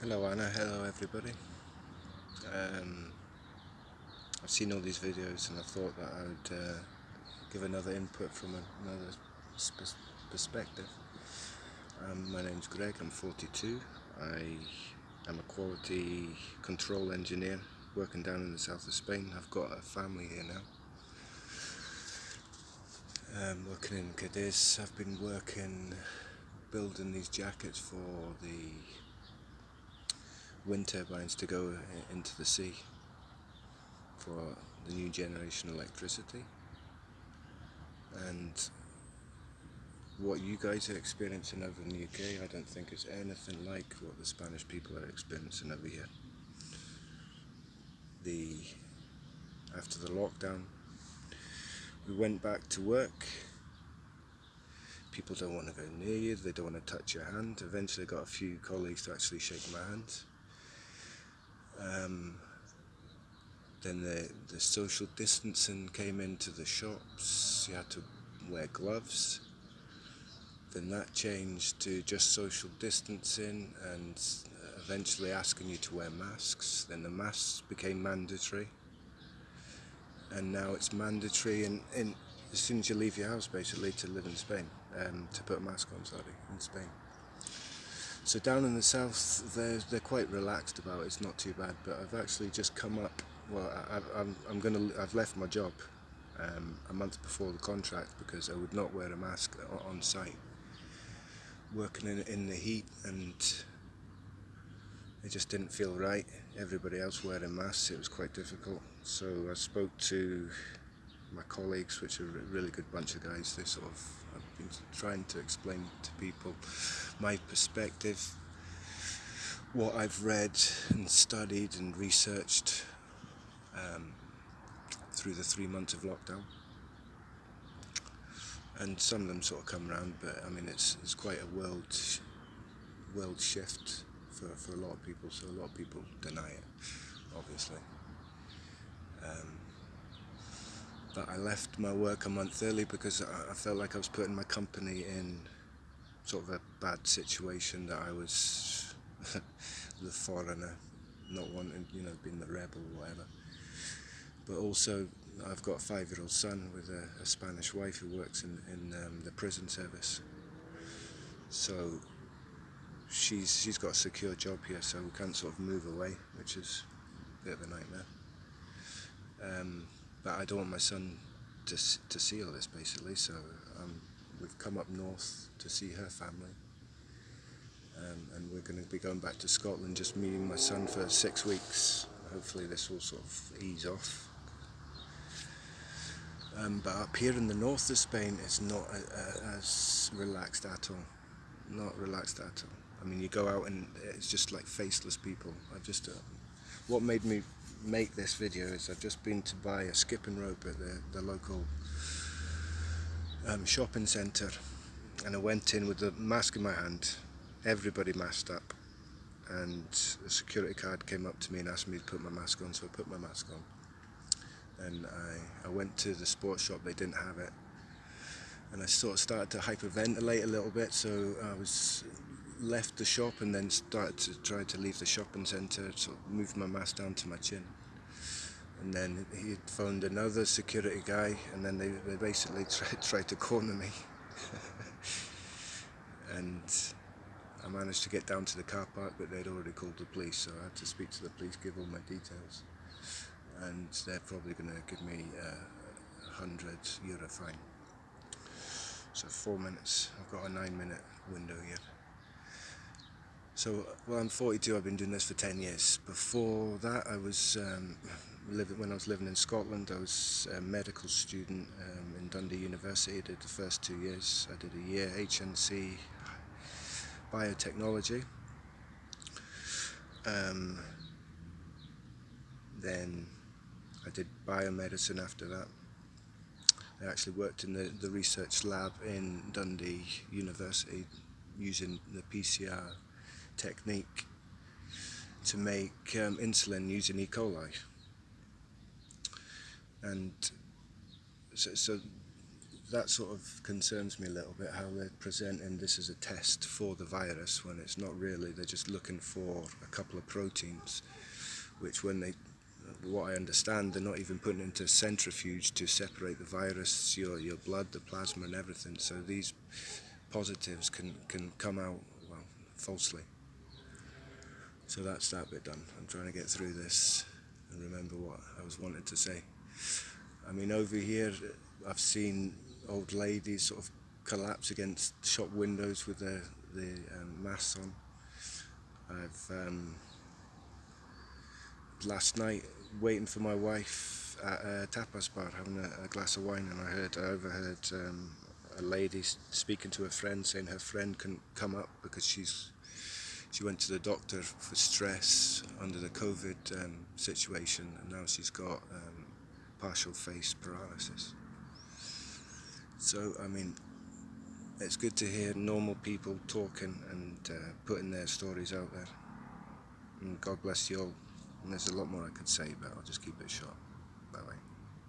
Hello Anna, hello everybody. Um, I've seen all these videos and I thought that I would uh, give another input from another perspective. Um, my name's Greg, I'm 42. I am a quality control engineer working down in the south of Spain. I've got a family here now. Um, working in Cadiz. I've been working building these jackets for the wind turbines to go uh, into the sea for the new generation electricity and what you guys are experiencing over in the UK I don't think is anything like what the Spanish people are experiencing over here. The after the lockdown we went back to work people don't want to go near you, they don't want to touch your hand. Eventually I got a few colleagues to actually shake my hand. Um, then the, the social distancing came into the shops, you had to wear gloves. Then that changed to just social distancing and eventually asking you to wear masks. Then the masks became mandatory. And now it's mandatory in, in as soon as you leave your house basically to live in Spain, um, to put a mask on, sorry, in Spain. So down in the south, they're, they're quite relaxed about it. It's not too bad. But I've actually just come up. Well, I, I'm I'm gonna. I've left my job um, a month before the contract because I would not wear a mask on site. Working in in the heat and it just didn't feel right. Everybody else wearing masks, it was quite difficult. So I spoke to my colleagues, which are a really good bunch of guys. They sort of been trying to explain to people my perspective, what I've read and studied and researched um, through the three months of lockdown. And some of them sort of come around, but I mean it's it's quite a world world shift for, for a lot of people. So a lot of people deny it, obviously. Um, but I left my work a month early because I, felt like I was putting my company in sort of a bad situation that I was the foreigner, not wanting, you know, being the rebel or whatever. But also, I've got a five-year-old son with a, a, Spanish wife who works in, in um, the prison service. So she's she's got a secure job here, so we can't sort of move away, which is a bit of a nightmare. Um, but I don't want my son to, to see all this basically so um, we've come up north to see her family. Um, and we're going to be going back to Scotland just meeting my son for six weeks. Hopefully this will sort of ease off. Um, but up here in the north of Spain it's not a, a, as relaxed at all. Not relaxed at all. I mean you go out and it's just like faceless people. I just uh, what made me make this video is I've just been to buy a skipping rope at the, the local um, shopping centre and I went in with the mask in my hand everybody masked up and the security card came up to me and asked me to put my mask on so I put my mask on. And I, I went to the sports shop they didn't have it and I sort of started to hyperventilate a little bit so I was left the shop and then started to try to leave the shopping centre, so moved my mask down to my chin. And then he phoned another security guy and then they, they basically tried, tried to corner me. and I managed to get down to the car park but they'd already called the police so I had to speak to the police, give all my details. And they're probably going to give me a 100 euro fine. So four minutes, I've got a nine minute window here. So, well, I'm 42. I've been doing this for 10 years. Before that, I was um, living when I was living in Scotland. I was a medical student um, in Dundee University. I did the first two years. I did a year HNC biotechnology. Um, then I did biomedicine after that. I actually worked in the, the research lab in Dundee University using the PCR technique to make um, insulin using E. coli. And so, so, that sort of concerns me a little bit how they're presenting this as a test for the virus when it's not really. They're just looking for a couple of proteins, which when they, what I understand, they're not even putting into centrifuge to separate the virus, your your blood, the plasma, and everything. So these positives can can come out well falsely. So that's that bit done. I'm trying to get through this and remember what I was wanting to say. I mean, over here, I've seen old ladies sort of collapse against shop windows with their the um, masks on. I've um, last night waiting for my wife at a tapas bar having a, a glass of wine, and I heard I overheard um, a lady speaking to a friend saying her friend couldn't come up because she's she went to the doctor for stress under the COVID um, situation, and now she's got um, partial face paralysis. So, I mean, it's good to hear normal people talking and uh, putting their stories out there. And God bless you all. And there's a lot more I could say, but I'll just keep it short. Bye bye.